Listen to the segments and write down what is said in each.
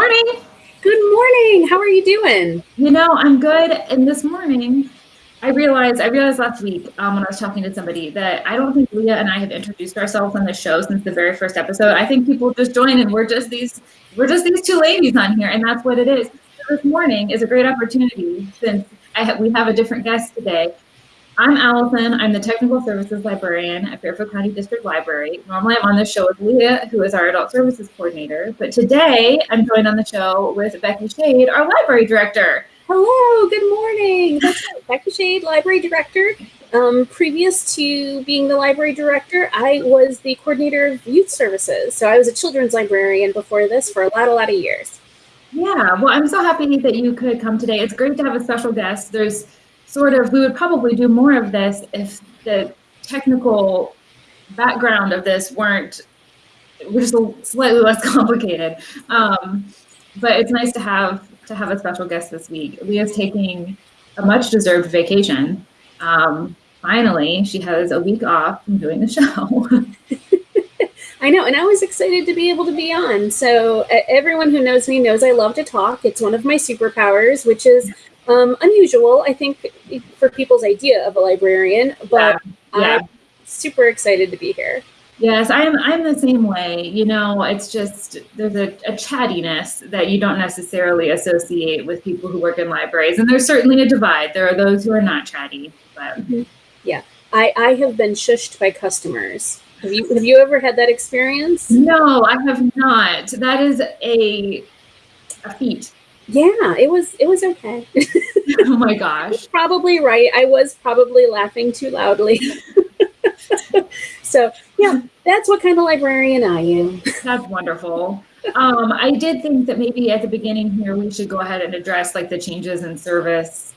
morning. Good morning. How are you doing? You know, I'm good. And this morning, I realized I realized last week um, when I was talking to somebody that I don't think Leah and I have introduced ourselves on the show since the very first episode. I think people just join and we're just these we're just these two ladies on here, and that's what it is. So this morning is a great opportunity since I ha- we have a different guest today I'm Allison. I'm the Technical Services Librarian at Fairfield County District Library. Normally I'm on the show with Leah, who is our Adult Services Coordinator, but today I'm joined on the show with Becky Shade, our Library Director. Hello, good morning. That's Becky Shade, Library Director. Um, previous to being the Library Director, I was the Coordinator of Youth Services. So I was a children's librarian before this for a lot, a lot of years. Yeah, well, I'm so happy that you could come today. It's great to have a special guest. There's sort of, we would probably do more of this if the technical background of this weren't, were just slightly less complicated. Um, but it's nice to have to have a special guest this week. Leah's taking a much deserved vacation. Um, finally, she has a week off from doing the show. I know, and I was excited to be able to be on. So everyone who knows me knows I love to talk. It's one of my superpowers, which is um, unusual, I think, for people's idea of a librarian, but yeah. Yeah. I'm super excited to be here. Yes, I'm. I'm the same way. You know, it's just there's a, a chattiness that you don't necessarily associate with people who work in libraries, and there's certainly a divide. There are those who are not chatty, but mm-hmm. yeah, I I have been shushed by customers. Have you have you ever had that experience? No, I have not. That is a a feat yeah, it was it was okay. oh my gosh. probably right. I was probably laughing too loudly. so yeah, that's what kind of librarian I am. That's wonderful. Um, I did think that maybe at the beginning here we should go ahead and address like the changes in service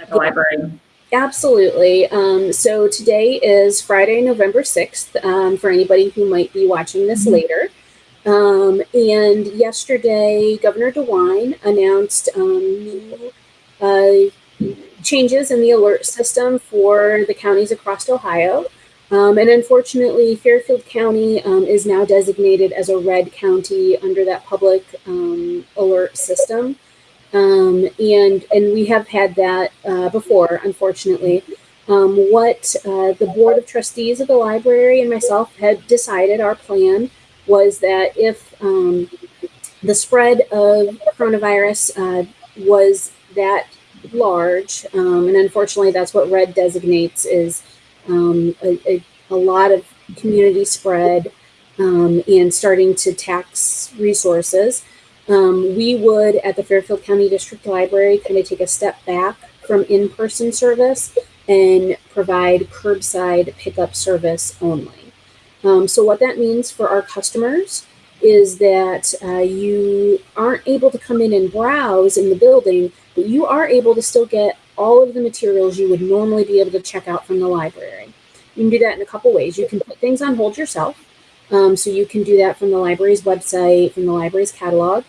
at the yeah. library. Absolutely. Um, so today is Friday, November 6th, um, for anybody who might be watching this mm-hmm. later. Um, and yesterday, Governor DeWine announced um, new uh, changes in the alert system for the counties across Ohio. Um, and unfortunately, Fairfield County um, is now designated as a red county under that public um, alert system. Um, and, and we have had that uh, before, unfortunately. what uh, the Board of Trustees of the library and myself had decided, our plan, was that if um, the spread of coronavirus uh, was that large, um, and unfortunately that's what red designates is um, a, a, a, lot of community spread um, and starting to tax resources, um, we would at the Fairfield County District Library kind of take a step back from in-person service and provide curbside pickup service only. Um, so what that means for our customers is that uh, you aren't able to come in and browse in the building, but you are able to still get all of the materials you would normally be able to check out from the library. You can do that in a couple ways. You can put things on hold yourself. Um, so you can do that from the library's website, from the library's catalog.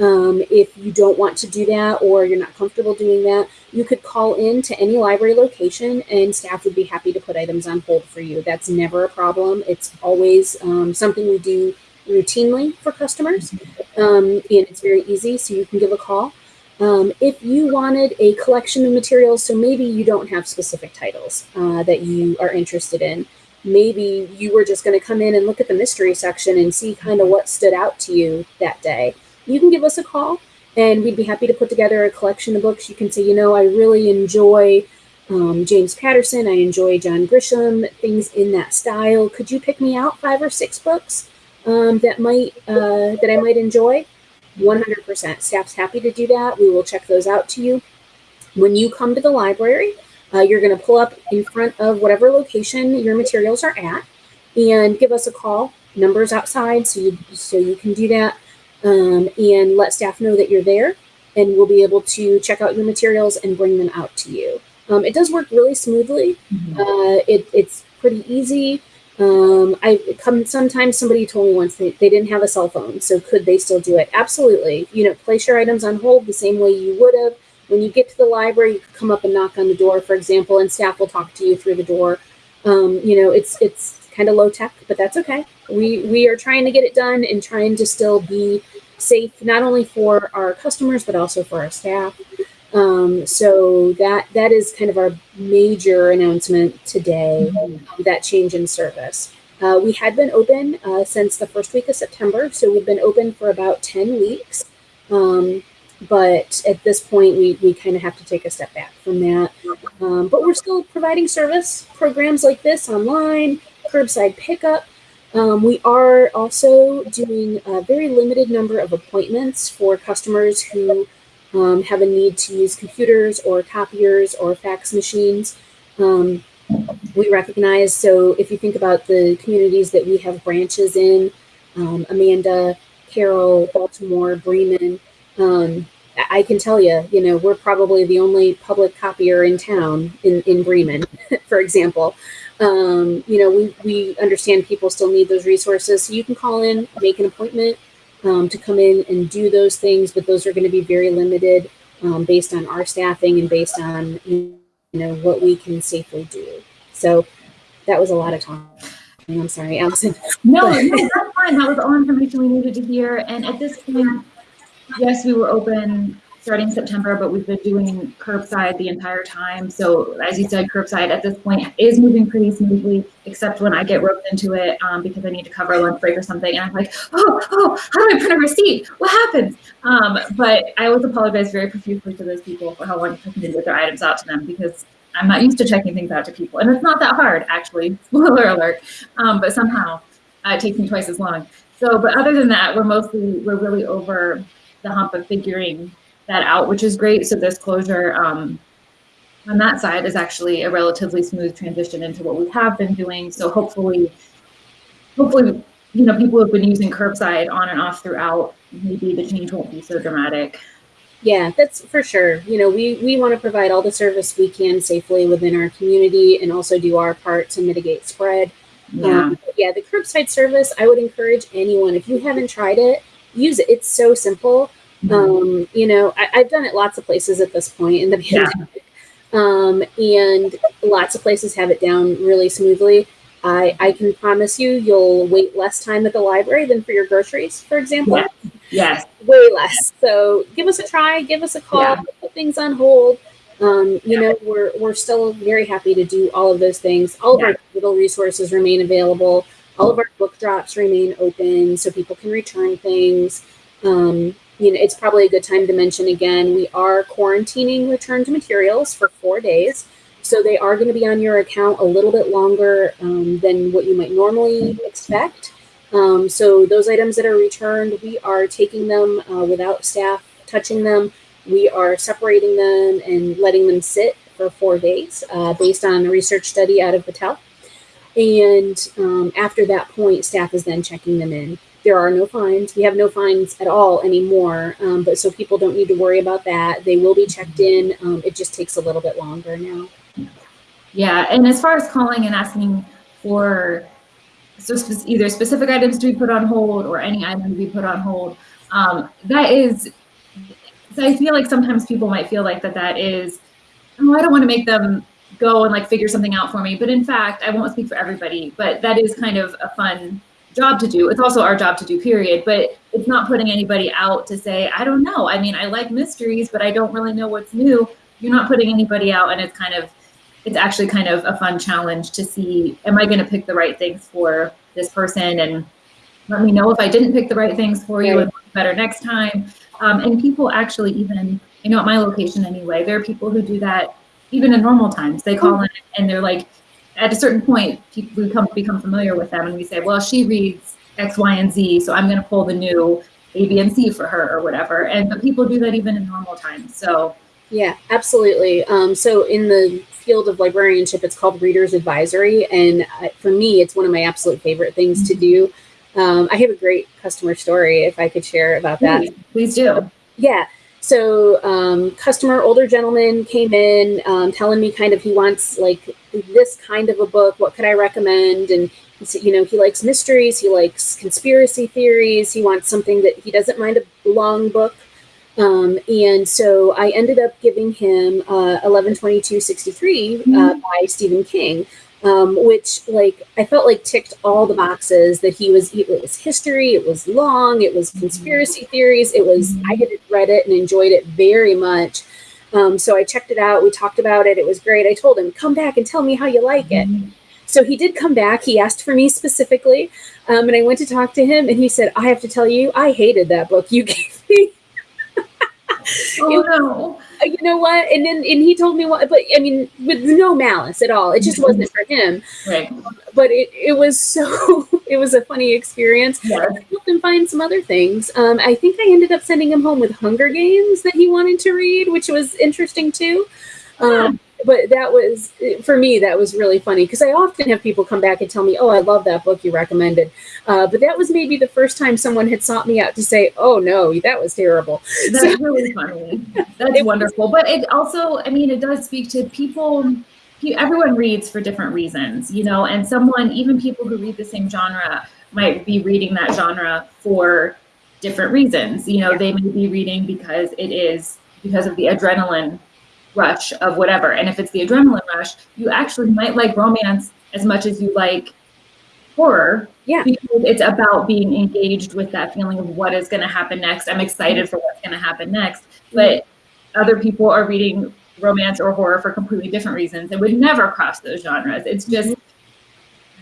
Um, if you don't want to do that or you're not comfortable doing that, you could call in to any library location and staff would be happy to put items on hold for you. That's never a problem. It's always um, something we do routinely for customers um, and it's very easy, so you can give a call. Um, if you wanted a collection of materials, so maybe you don't have specific titles uh, that you are interested in, maybe you were just going to come in and look at the mystery section and see kind of what stood out to you that day you can give us a call and we'd be happy to put together a collection of books. You can say, you know, I really enjoy um, James Patterson, I enjoy John Grisham, things in that style. Could you pick me out five or six books um, that might uh, that I might enjoy? 100%. Staff's happy to do that. We will check those out to you. When you come to the library, uh, you're going to pull up in front of whatever location your materials are at and give us a call. Numbers outside, so you so you can do that um, and let staff know that you're there and we'll be able to check out your materials and bring them out to you. Um, it does work really smoothly. Mm-hmm. Uh, it, it's pretty easy. Um, I come sometimes somebody told me once they, they didn't have a cell phone, so could they still do it? Absolutely. You know, place your items on hold the same way you would have. When you get to the library, you come up and knock on the door, for example, and staff will talk to you through the door. Um, you know, it's it's kind of low tech, but that's okay. We we are trying to get it done and trying to still be safe not only for our customers but also for our staff. Um, so that that is kind of our major announcement today. That change in service. Uh, we had been open uh, since the first week of September, so we've been open for about ten weeks. Um, but at this point, we we kind of have to take a step back from that. Um, but we're still providing service programs like this online, curbside pickup. Um, we are also doing a very limited number of appointments for customers who um, have a need to use computers or copiers or fax machines. Um, we recognize, so if you think about the communities that we have branches in, um, Amanda, Carroll, Baltimore, Bremen, um, I can tell you, you know, we're probably the only public copier in town in, in Bremen, for example. Um, you know, we, we understand people still need those resources. So you can call in, make an appointment, um, to come in and do those things, but those are going to be very limited um, based on our staffing and based on you know what we can safely do. So that was a lot of time. I'm sorry, Allison. No, no, that's fine. That was all information we needed to hear. And at this point, yes, we were open starting September, but we've been doing curbside the entire time. So as you said, curbside at this point is moving pretty smoothly, except when I get roped into it um, because I need to cover a lunch break or something. And I'm like, oh, oh, how do I print a receipt? What happens? Um, but I always apologize very profusely to those people for how long it took me to get their items out to them because I'm not used to checking things out to people. And it's not that hard, actually, spoiler alert. Um, but somehow uh, it takes me twice as long. So, but other than that, we're mostly, we're really over the hump of figuring that out, which is great. So this closure um, on that side is actually a relatively smooth transition into what we have been doing. So hopefully, hopefully, you know, people have been using curbside on and off throughout. Maybe the change won't be so dramatic. Yeah, that's for sure. You know, we, we want to provide all the service we can safely within our community and also do our part to mitigate spread. Yeah. Um, yeah, the curbside service, I would encourage anyone, if you haven't tried it, use it. It's so simple. Mm-hmm. Um, you know, I, have done it lots of places at this point in the pandemic. Yeah. Um, and lots of places have it down really smoothly. I, I can promise you, you'll wait less time at the library than for your groceries, for example. Yes. yes. Way less. So give us a try, give us a call, yeah. put things on hold. Um, you yeah. know, we're, we're still very happy to do all of those things. All of our digital resources remain available. All of our book drops remain open so people can return things. Um, you know, it's probably a good time to mention again, we are quarantining returned materials for four days. So they are going to be on your account a little bit longer um, than what you might normally expect. Um, so those items that are returned, we are taking them uh, without staff touching them. We are separating them and letting them sit for four days uh, based on a research study out of Battelle. And um, after that point, staff is then checking them in there are no fines. We have no fines at all anymore, um, but so people don't need to worry about that. They will be checked in. Um, it just takes a little bit longer now. Yeah, and as far as calling and asking for so either specific items to be put on hold or any item to be put on hold, um, that is. So I feel like sometimes people might feel like that that is. Oh, I don't want to make them go and like figure something out for me, but in fact, I won't speak for everybody. But that is kind of a fun job to do. It's also our job to do, period. But it's not putting anybody out to say, I don't know. I mean, I like mysteries, but I don't really know what's new. You're not putting anybody out, and it's kind of, it's actually kind of a fun challenge to see, am I going to pick the right things for this person? And let me know if I didn't pick the right things for you and better next time. Um, and people actually even, you know, at my location anyway, there are people who do that even in normal times. They call in and they're like, at a certain point, people become become familiar with them, and we say, well, she reads X, Y, and Z, so I'm going to pull the new A, B, and C for her or whatever. And but people do that even in normal times. So yeah, absolutely. Um, so in the field of librarianship, it's called readers advisory, and for me, it's one of my absolute favorite things mm-hmm. to do. Um, I have a great customer story if I could share about that. Please, please do. Yeah. So um, customer, older gentleman came in um, telling me kind of he wants like this kind of a book. What could I recommend? And you know, he likes mysteries. He likes conspiracy theories. He wants something that he doesn't mind a long book. Um, and so I ended up giving him uh, 11/22/63 uh, mm-hmm. by Stephen King. Um, which like I felt like ticked all the boxes that he was. It was history. It was long. It was conspiracy theories. It was. I had read it and enjoyed it very much. Um, so I checked it out. We talked about it. It was great. I told him, come back and tell me how you like it. So he did come back. He asked for me specifically. Um, and I went to talk to him and he said, I have to tell you, I hated that book you gave me. oh, no. Uh, you know what? And then and he told me what, but I mean, with no malice at all. It just wasn't for him. Right. But it, it was so it was a funny experience. Yeah. I helped him find some other things. Um, I think I ended up sending him home with Hunger Games that he wanted to read, which was interesting too. Um, but that was for me that was really funny because i often have people come back and tell me oh i love that book you recommended. Uh, but that was maybe the first time someone had sought me out to say oh no that was terrible. That's so, really funny. That's wonderful. But it also i mean it does speak to people everyone reads for different reasons you know and someone even people who read the same genre might be reading that genre for different reasons. You know yeah. they may be reading because it is because of the adrenaline rush of whatever. And if it's the adrenaline rush, you actually might like romance as much as you like horror. Yeah. Because it's about being engaged with that feeling of what is going to happen next. I'm excited mm-hmm. for what's going to happen next. But other people are reading romance or horror for completely different reasons and would never cross those genres. It's mm-hmm. just,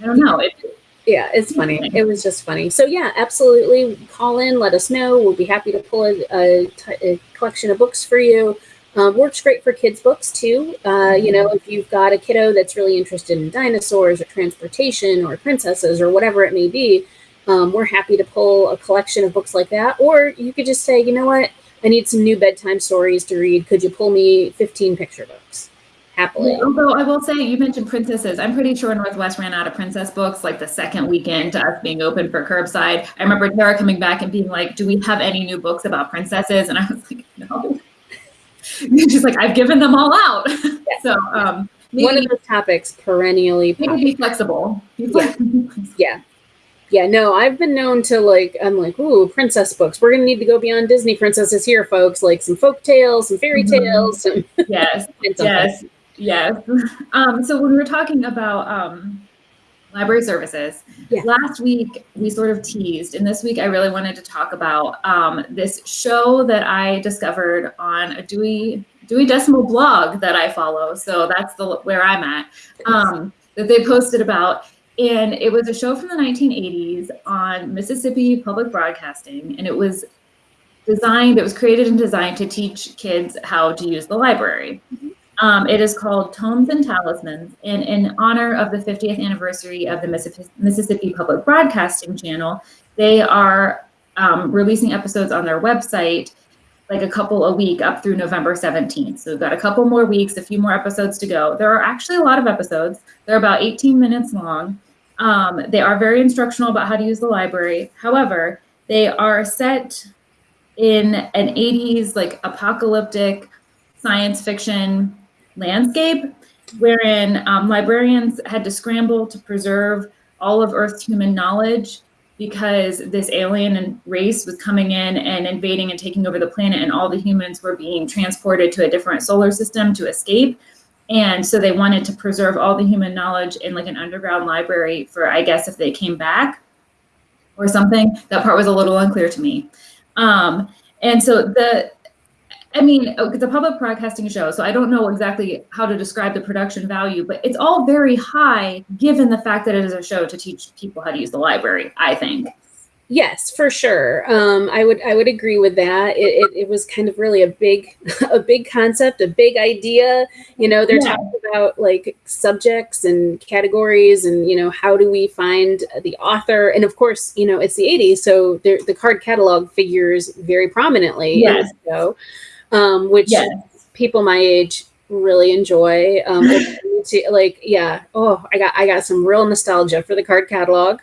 I don't know. It, yeah, it's funny. It was just funny. So yeah, absolutely. Call in, let us know. We'll be happy to pull a, a, a collection of books for you. Um, works great for kids' books too. Uh, you know, if you've got a kiddo that's really interested in dinosaurs or transportation or princesses or whatever it may be, um, we're happy to pull a collection of books like that. Or you could just say, you know what, I need some new bedtime stories to read. Could you pull me 15 picture books? Happily. Although I will say, you mentioned princesses. I'm pretty sure Northwest ran out of princess books like the second weekend to us being open for curbside. I remember Tara coming back and being like, "Do we have any new books about princesses?" And I was like. she's like, I've given them all out. Yeah. so um, maybe, one of those topics perennially. Maybe be flexible. Be flexible. Yeah. yeah. Yeah, no, I've been known to like, I'm like, ooh, princess books. We're gonna need to go beyond Disney princesses here, folks. Like some folk tales, some fairy mm-hmm. tales. Some yes, yes, yes. Um, so when we were talking about um, library services. Yeah. Last week, we sort of teased, and this week, I really wanted to talk about um, this show that I discovered on a Dewey Dewey Decimal blog that I follow. So that's the where I'm at. Um, that they posted about, and it was a show from the 1980s on Mississippi Public Broadcasting, and it was designed. It was created and designed to teach kids how to use the library. Mm-hmm. Um, it is called Tomes and Talismans, and in honor of the 50th anniversary of the Mississippi Public Broadcasting Channel, they are um, releasing episodes on their website, like a couple a week up through November 17th. So we've got a couple more weeks, a few more episodes to go. There are actually a lot of episodes. They're about 18 minutes long. Um, they are very instructional about how to use the library. However, they are set in an 80s like apocalyptic science fiction landscape, wherein um, librarians had to scramble to preserve all of Earth's human knowledge because this alien race was coming in and invading and taking over the planet, and all the humans were being transported to a different solar system to escape. And so they wanted to preserve all the human knowledge in like an underground library for, I guess, if they came back or something. That part was a little unclear to me. Um, and so the I mean, oh, it's a public broadcasting show, so I don't know exactly how to describe the production value, but it's all very high given the fact that it is a show to teach people how to use the library, I think. Yes, for sure. Um, I would I would agree with that. It, it, it, was kind of really a big a big concept, a big idea. You know, they're yeah. talking about like subjects and categories, and you know, how do we find the author? And of course, you know, it's the '80s, so the card catalog figures very prominently yes. In the show um, which yes. people my age really enjoy. Um, like, yeah, oh, I got I got some real nostalgia for the card catalog.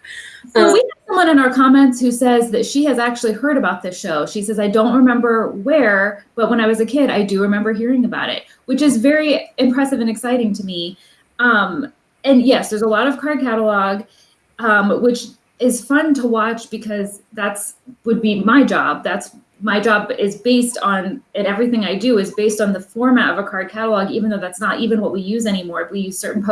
So um, we have someone in our comments who says that she has actually heard about this show. She says, I don't remember where, but when I was a kid, I do remember hearing about it, which is very impressive and exciting to me. Um, and yes, there's a lot of card catalog, um, which is fun to watch because that's would be my job. That's my job is based on and everything I do is based on the format of a card catalog, even though that's not even what we use anymore. We use certain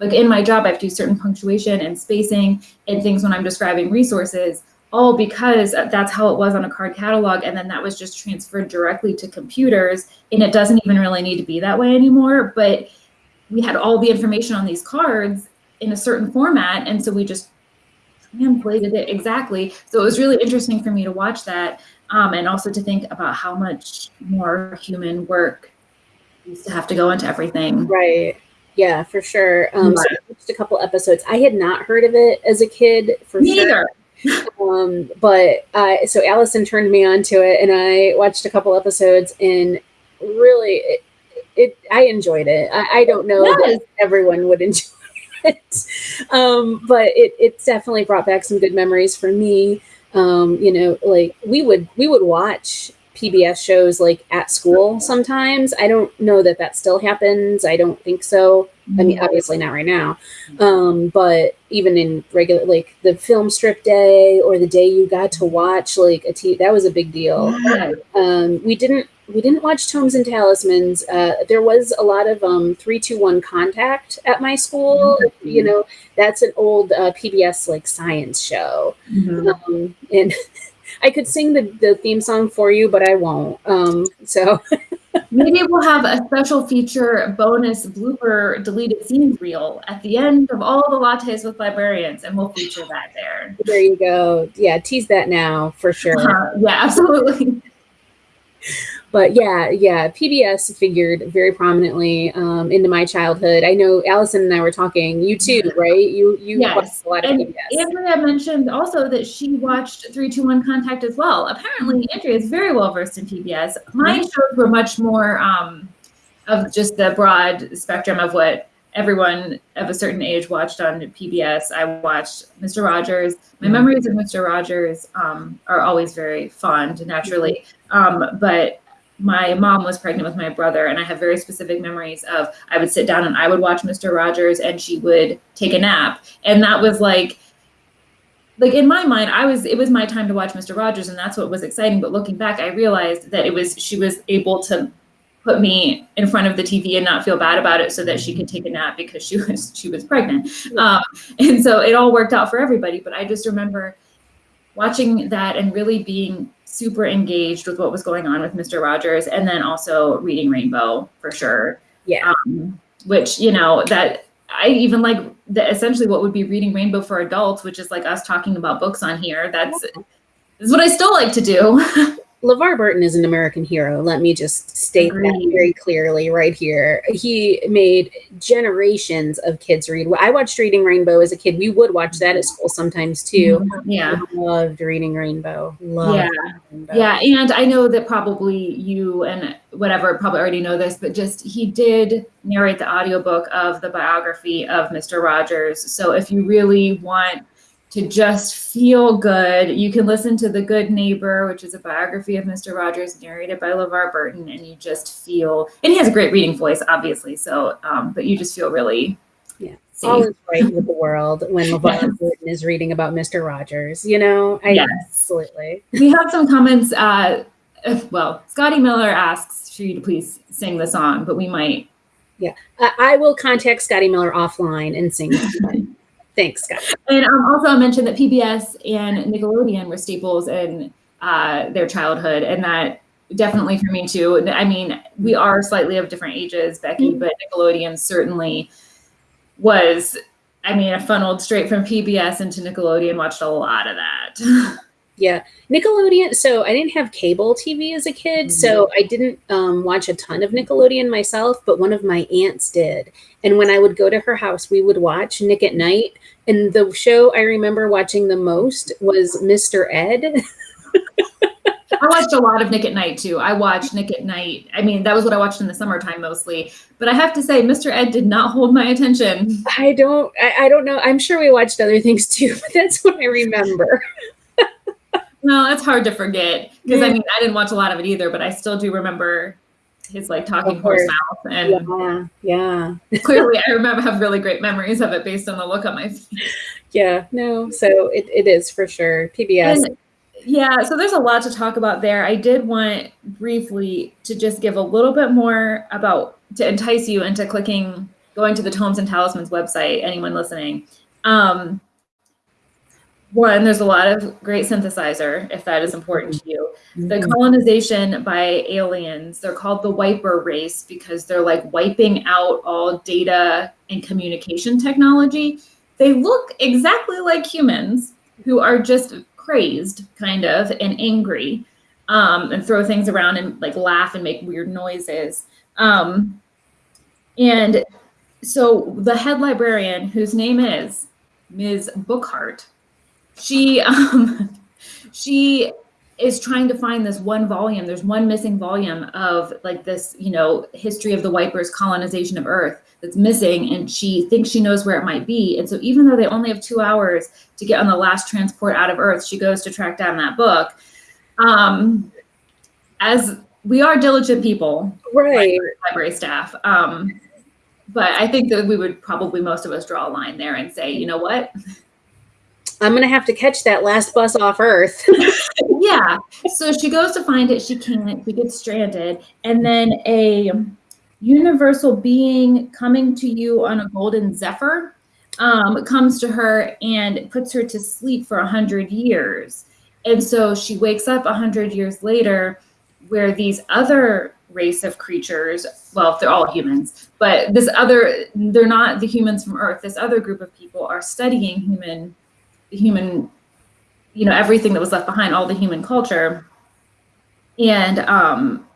like in my job, I have to do certain punctuation and spacing and things when I'm describing resources, all because that's how it was on a card catalog. And then that was just transferred directly to computers. And it doesn't even really need to be that way anymore. But we had all the information on these cards in a certain format. And so we just translated it exactly. So it was really interesting for me to watch that um, and also to think about how much more human work used to have to go into everything. Right. Yeah, for sure. Um, so just a couple episodes. I had not heard of it as a kid for Me sure. um, but uh, so Allison turned me on to it, and I watched a couple episodes, and really, it, it I enjoyed it. I, I don't know Yes. everyone would enjoy it, um, but it it definitely brought back some good memories for me. Um, you know, like we would we would watch PBS shows like at school sometimes. I don't know that that still happens. I don't think so. I mean, obviously not right now. Um, but even in regular, like the film strip day or the day you got to watch like a t that was a big deal. Um, we didn't we didn't watch Tomes and Talismans. Uh, there was a lot of um, three two one contact at my school. Mhm. You know, that's an old uh, PBS like science show. Mhm. Um, and I could sing the, the theme song for you, but I won't. Um, so Maybe we'll have a special feature bonus blooper deleted scenes reel at the end of all the lattes with librarians, and we'll feature that there. there you go. Yeah, tease that now for sure. Uh, yeah, absolutely. But yeah, yeah, PBS figured very prominently um, into my childhood. I know Allison and I were talking. You too, right? You you Yes. watched a lot of And PBS. Andrea mentioned also that she watched 321 Contact as well. Apparently, Andrea is very well versed in PBS. My shows were much more um, of just the broad spectrum of what everyone of a certain age watched on PBS. I watched Mr. Rogers. My Mhm. memories of Mr. Rogers um, are always very fond, naturally. Um, but my mom was pregnant with my brother, and I have very specific memories of I would sit down and I would watch Mr. Rogers, and she would take a nap, and that was like like in my mind i was it was my time to watch mr rogers and that's what was exciting. But looking back i realized that it was she was able to put me in front of the tv and not feel bad about it so that she could take a nap because she was she was pregnant. Um, and so it all worked out for everybody but i just remember watching that and really being super engaged with what was going on with mr rogers and then also reading rainbow for sure Yeah. um, which you know that I even like the essentially what would be reading Rainbow for adults, which is like us talking about books on here. That's is what I still like to do. LeVar Burton is an American hero. Let me just state that very clearly right here. He made generations of kids read. I watched Reading Rainbow as a kid. We would watch that at school sometimes too. Mm-hmm. yeah. Loved Reading Rainbow. Loved Yeah. Rainbow. Yeah, and I know that probably you and whatever probably already know this, but just he did narrate the audiobook of the biography of Mr. Rogers. So if you really want to just feel good, you can listen to The Good Neighbor, which is a biography of Mr. Rogers narrated by LeVar Burton, and you just feel and he has a great reading voice, obviously. So um, but you just feel really Yeah. safe. All is right with the world when LeVar Yes. Burton is reading about Mr. Rogers. You know, I Yes. absolutely. we have some comments. Uh, well, Scotty Miller asks for you to please sing the song, but we might. I, I will contact Scotty Miller offline and sing. Thanks, Scott. And um, also, I mentioned that PBS and Nickelodeon were staples in uh, their childhood, and that definitely for me too. I mean, we are slightly of different ages, Becky, but Nickelodeon certainly was. I mean, I funneled straight from PBS into Nickelodeon, watched a lot of that. Yeah, Nickelodeon. So I didn't have cable TV as a kid, so I didn't um, watch a ton of Nickelodeon myself. But one of my aunts did, and when I would go to her house, we would watch Nick at Night. And the show I remember watching the most was Mr. Ed. I watched a lot of Nick at Night too. I watched Nick at Night. I mean, that was what I watched in the summertime mostly. But I have to say, Mr. Ed did not hold my attention. I don't, I, I don't know. I'm sure we watched other things too, but that's what I remember. No, it's hard to forget because I mean, I didn't watch a lot of it either, but I still do remember his like talking horse mouth, and Yeah, yeah, clearly, I remember have really great memories of it based on the look on my face. yeah. No, so it, it is for sure PBS. And yeah, so there's a lot to talk about there. I did want briefly to just give a little bit more about to entice you into clicking going to the Tomes and Talismans website, anyone listening. Um, one, there's a lot of great synthesizer, if that is important to you. The Mhm. colonization by aliens, they're called the wiper race because they're like wiping out all data and communication technology. They look exactly like humans who are just crazed, kind of, and angry, um, and throw things around and like laugh and make weird noises. Um, and so the head librarian, whose name is Ms. Bookhart, she um, she is trying to find this one volume. There's one missing volume of like this, you know, history of the Wipers' colonization of Earth that's missing, and she thinks she knows where it might be. And so, even though they only have two hours to get on the last transport out of Earth, she goes to track down that book. Um, as we are diligent people, Right. library staff. Um, but I think that we would probably most of us draw a line there and say, you know what? I'm gonna have to catch that last bus off Earth. yeah. So she goes to find it. She can't. She gets stranded, and then a universal being coming to you on a golden zephyr um, comes to her and puts her to sleep for a hundred years. And so she wakes up a hundred years later, where these other race of creatures, well, they're all humans, but this other, they're not the humans from Earth. This other group of people are studying human, human you know everything that was left behind all the human culture. And um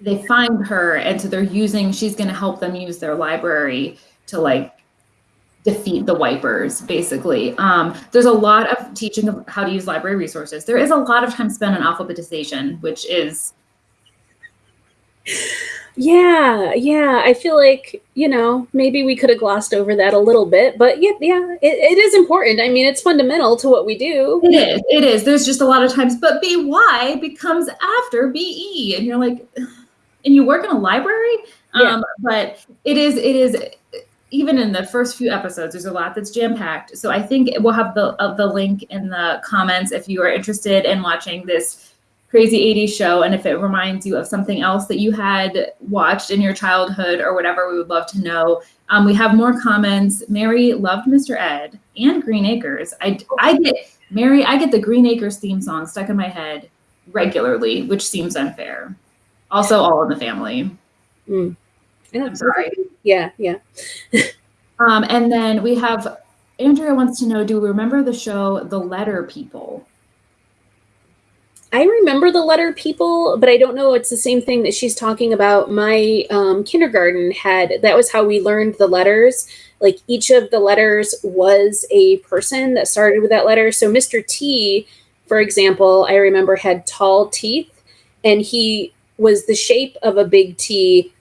they find her and so they're using she's going to help them use their library to like defeat the wipers basically. Um there's a lot of teaching of how to use library resources. There is a lot of time spent on alphabetization which is yeah, yeah. I feel like, you know, maybe we could have glossed over that a little bit, but yeah, yeah, it, it is important. I mean, it's fundamental to what we do. it is it is there's just a lot of times but by becomes after be and you're like and you work in a library Yeah. um but it is it is even in the first few episodes there's a lot that's jam packed so i think we'll have the uh, the link in the comments if you are interested in watching this crazy 80s show and if it reminds you of something else that you had watched in your childhood or whatever we would love to know. Um, we have more comments. Mary loved mr ed and green acres. I i get mary i get the green acres theme song stuck in my head regularly which seems unfair. Also all in the family. Mm. Yeah, i'm sorry. Yeah, yeah. um, and then we have andrea wants to know do we remember the show the letter people I remember the letter people, but I don't know it's the same thing that she's talking about. My um, kindergarten had that was how we learned the letters. Like each of the letters was a person that started with that letter. So Mr. T, for example, I remember had tall teeth, and he was the shape of a big T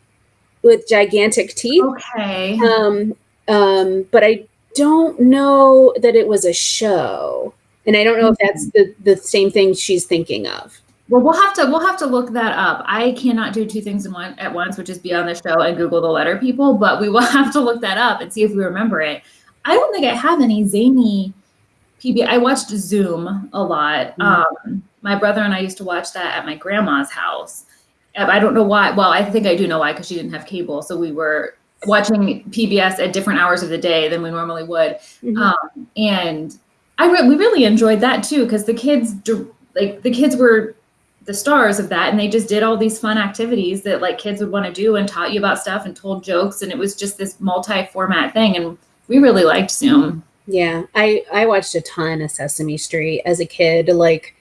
with gigantic teeth. okay Um, um, but I don't know that it was a show. And I don't know if that's the, the same thing she's thinking of. well we'll have to we'll have to look that up. I cannot do two things in one at once which is be on the show and google the letter people but we will have to look that up and see if we remember it. I don't think i have any zany pb i watched zoom a lot. Mhm. um my brother and i used to watch that at my grandma's house. I don't know why well i think i do know why because she didn't have cable. So we were watching pbs at different hours of the day than we normally would. Mhm. um, and I re- we really enjoyed that too because the kids like the kids were the stars of that and they just did all these fun activities that like kids would want to do and taught you about stuff and told jokes and it was just this multi-format thing and we really liked Zoom. Yeah, I I watched a ton of Sesame Street as a kid, like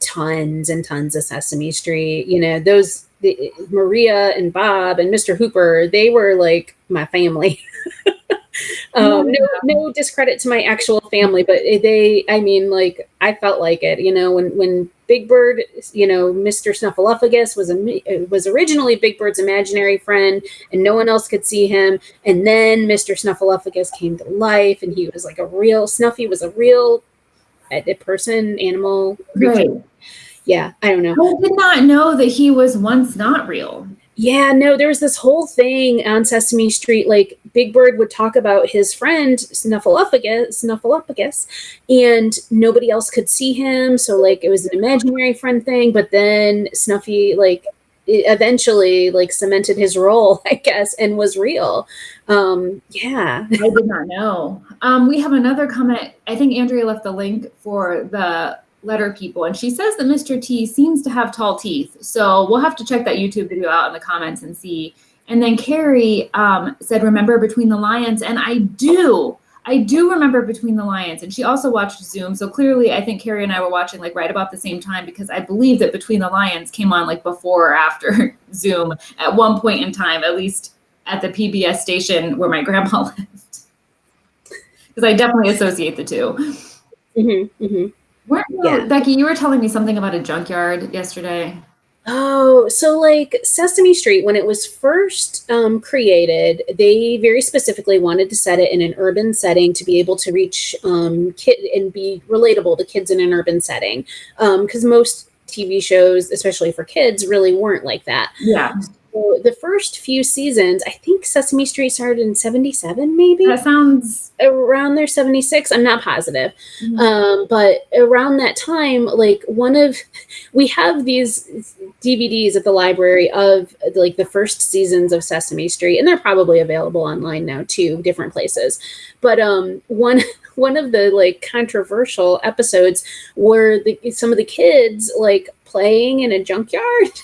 tons and tons of Sesame Street. You know, those the, Maria and Bob and Mr. Hooper, they were like my family. um, no, no discredit to my actual family, but they, I mean, like I felt like it. You know, when when Big Bird, you know, Mr. Snuffleupagus was a was originally Big Bird's imaginary friend, and no one else could see him. And then Mr. Snuffleupagus came to life, and he was like a real Snuffy was a real a, person, animal. creature. Right. Yeah, I don't know. I did not know that he was once not real. Yeah, no, there was this whole thing on Sesame Street. Like Big Bird would talk about his friend Snuffleupagus, Snuffleupagus, and nobody else could see him. So like it was an imaginary friend thing. But then Snuffy, like eventually like cemented his role, I guess, and was real. Um, yeah. I did not know. Um, we have another comment. I think Andrea left the link for the letter people, and she says that Mr. T seems to have tall teeth. So we'll have to check that YouTube video out in the comments and see. And then Carrie um, said, "Remember Between the Lions," and I do. I do remember Between the Lions, and she also watched Zoom. So clearly, I think Carrie and I were watching like right about the same time because I believe that Between the Lions came on like before or after Zoom at one point in time, at least at the PBS station where my grandma lived. Because I definitely associate the 2 mm-hmm, mm-hmm. Weren't yeah. Becky, you were telling me something about a junkyard yesterday. Oh, so like Sesame Street, when it was first um, created, they very specifically wanted to set it in an urban setting to be able to reach um, kid and be relatable to kids in an urban setting. Because um, most TV shows, especially for kids, really weren't like that. Yeah. So the first few seasons, I think Sesame Street started in 77, maybe. That sounds around there, 76. I'm not positive. Mm-hmm. Um, but around that time, like one of, we have these DVDs at the library of like the first seasons of Sesame Street, and they're probably available online now too, different places. But um, one, one of the like controversial episodes where the, some of the kids like playing in a junkyard.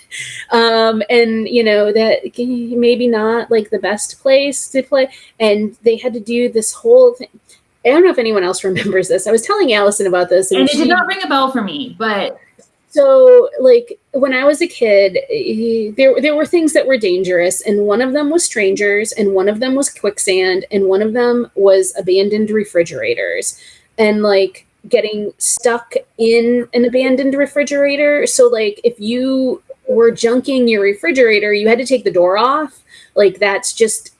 Um, and you know that maybe not like the best place to play. And they had to do this whole thing. I don't know if anyone else remembers this. I was telling allison about this and, and it she, did not ring a bell for me but so like when i was a kid there, there were things that were dangerous and one of them was strangers and one of them was quicksand and one of them was abandoned refrigerators. And like getting stuck in an abandoned refrigerator. So, like, if you were junking your refrigerator, you had to take the door off. Like, that's just,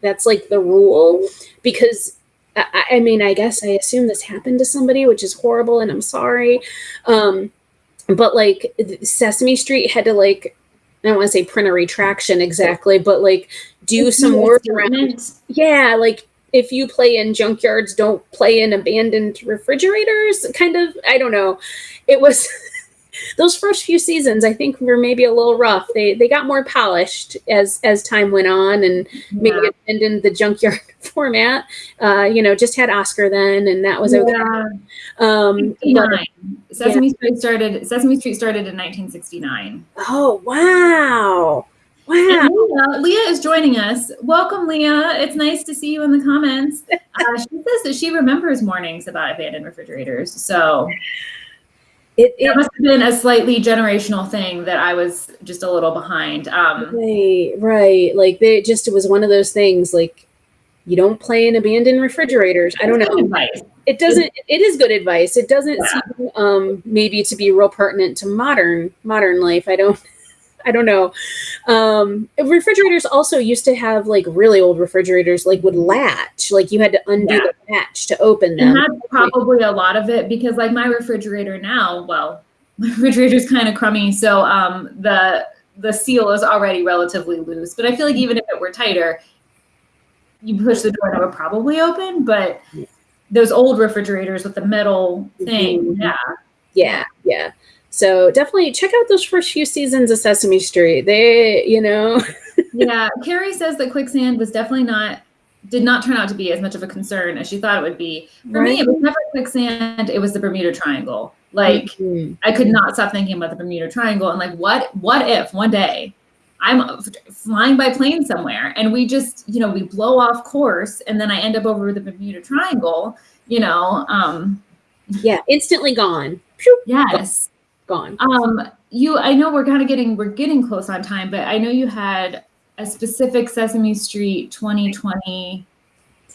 that's like the rule. Because, I, I mean, I guess I assume this happened to somebody, which is horrible, and I'm sorry. Um, but, like, Sesame Street had to, like, I don't want to say print a retraction exactly, but like do some work around. Yeah, like if you play in junkyards, don't play in abandoned refrigerators. Kind of, I don't know. It was those first few seasons. I think were maybe a little rough. They they got more polished as as time went on, and maybe yeah. abandoned the junkyard format. Uh, you know, just had Oscar then, and that was okay. Yeah. Um, but, Sesame yeah. Street started. Sesame Street started in 1969. Oh wow! Wow. Leah, Leah, is joining us. Welcome, Leah. It's nice to see you in the comments. Uh, she says that she remembers mornings about abandoned refrigerators. So it, it, must have been a slightly generational thing that I was just a little behind. Um, right, right. Like they just it was one of those things. Like you don't play in abandoned refrigerators. I don't know. Advice. It doesn't. It is good advice. It doesn't yeah. seem um, maybe to be real pertinent to modern modern life. I don't. I don't know. Um, refrigerators also used to have like really old refrigerators, like would latch, like you had to undo yeah. the latch to open them. And that's probably a lot of it because, like, my refrigerator now, well, my refrigerator's kind of crummy, so um, the the seal is already relatively loose. But I feel like even if it were tighter, you push the door and it would probably open. But those old refrigerators with the metal thing, mm-hmm. yeah, yeah, yeah. So definitely check out those first few seasons of Sesame Street. They, you know. yeah, Carrie says that quicksand was definitely not did not turn out to be as much of a concern as she thought it would be. For right. me, it was never quicksand, it was the Bermuda Triangle. Like mm-hmm. I could not stop thinking about the Bermuda Triangle and like what what if one day I'm flying by plane somewhere and we just, you know, we blow off course and then I end up over the Bermuda Triangle, you know, um yeah, instantly gone. Yes gone. Um, you, I know we're kind of getting we're getting close on time, but I know you had a specific Sesame Street 2020.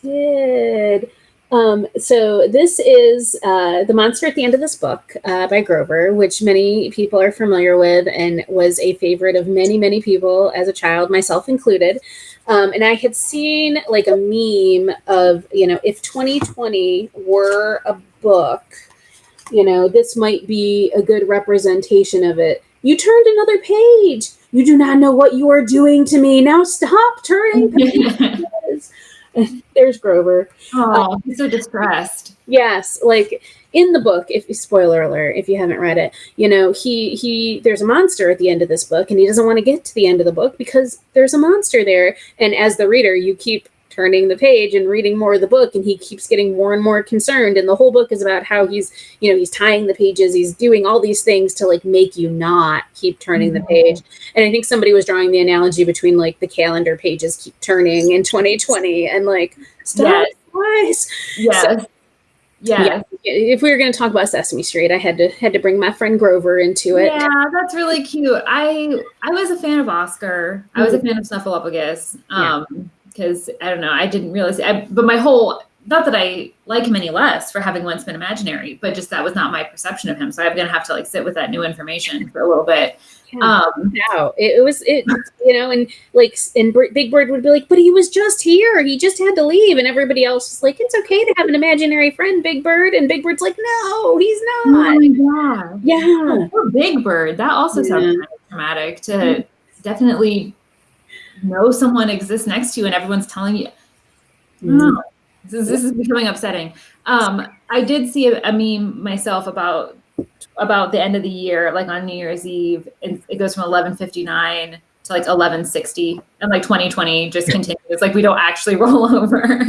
Did. Um, so this is uh, the monster at the end of this book uh, by Grover, which many people are familiar with, and was a favorite of many, many people as a child, myself included. Um, and I had seen like a meme of you know if 2020 were a book you know, this might be a good representation of it. You turned another page. You do not know what you are doing to me. Now stop turning pages. There's Grover. Oh, um, he's so distressed. Yes, like in the book, if spoiler alert, if you haven't read it, you know, he he there's a monster at the end of this book and he doesn't want to get to the end of the book because there's a monster there. And as the reader, you keep turning the page and reading more of the book and he keeps getting more and more concerned and the whole book is about how he's you know he's tying the pages he's doing all these things to like make you not keep turning mm-hmm. the page and i think somebody was drawing the analogy between like the calendar pages keep turning in 2020 and like stop yes. yes. So, yeah. yeah. If we were going to talk about Sesame Street, I had to had to bring my friend Grover into it. Yeah, that's really cute. I I was a fan of Oscar. I was a mm-hmm. fan of Snuffleupagus. Um, yeah because I don't know, I didn't realize. I, but my whole not that I like him any less for having once been imaginary, but just that was not my perception of him. So I'm gonna have to like sit with that new information for a little bit. Yeah, um, no, it, was it, you know, and like, and Big Bird would be like, but he was just here. He just had to leave, and everybody else was like, it's okay to have an imaginary friend, Big Bird, and Big Bird's like, no, he's not. Oh my god, yeah, oh, Big Bird. That also yeah. sounds kind of traumatic to definitely know someone exists next to you and everyone's telling you, mm. oh, this, is, this is becoming upsetting. Um, I did see a, a, meme myself about about the end of the year, like on New Year's Eve, and it goes from 1159 to like 1160, and like 2020 just continues. like we don't actually roll over.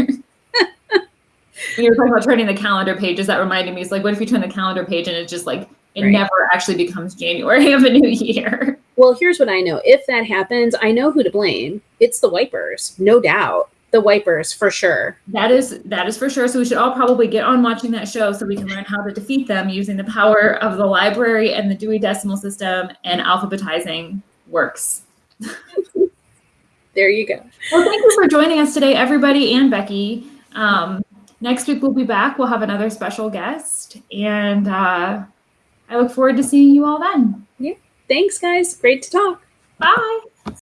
you were talking about turning the calendar pages, that reminded me. It's like, what if you turn the calendar page and it's just like it right. never actually becomes January of a new year? Well, here's what I know. If that happens, I know who to blame. It's the wipers, no doubt. The wipers for sure. That is that is for sure. So we should all probably get on watching that show so we can learn how to defeat them using the power of the library and the Dewey Decimal System and alphabetizing works. there you go. Well, thank you for joining us today, everybody and Becky. Um, next week we'll be back. We'll have another special guest, and uh, I look forward to seeing you all then. Yeah. Thanks, guys. Great to talk. Bye.